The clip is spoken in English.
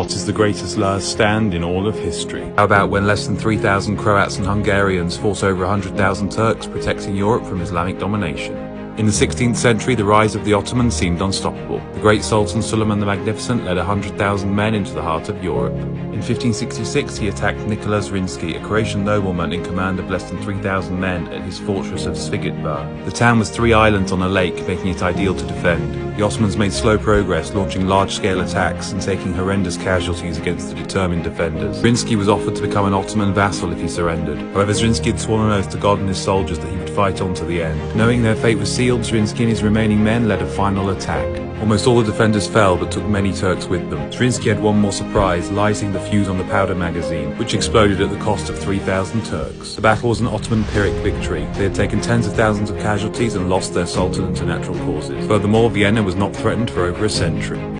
What is the greatest last stand in all of history? How about when less than 3,000 Croats and Hungarians fought over 100,000 Turks protecting Europe from Islamic domination? In the 16th century, the rise of the Ottomans seemed unstoppable. The great Sultan Suleiman the Magnificent led 100,000 men into the heart of Europe. In 1566, he attacked Nicholas Zrinski, a Croatian nobleman in command of less than 3,000 men at his fortress of Szigetvár. The town was three islands on a lake, making it ideal to defend. The Ottomans made slow progress, launching large-scale attacks and taking horrendous casualties against the determined defenders. Zrinski was offered to become an Ottoman vassal if he surrendered. However, Zrinski had sworn an oath to God and his soldiers that he would fight on to the end. Knowing their fate was sealed, And his remaining men led a final attack. Almost all the defenders fell, but took many Turks with them. Zrinski had one more surprise, lighting the fuse on the powder magazine, which exploded at the cost of 3,000 Turks. The battle was an Ottoman Pyrrhic victory. They had taken tens of thousands of casualties and lost their sultan to natural causes. Furthermore, Vienna was not threatened for over a century.